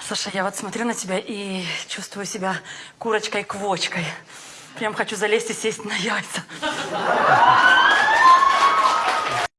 Саша, я вот смотрю на тебя и чувствую себя курочкой-квочкой. Прям хочу залезть и сесть на яйца.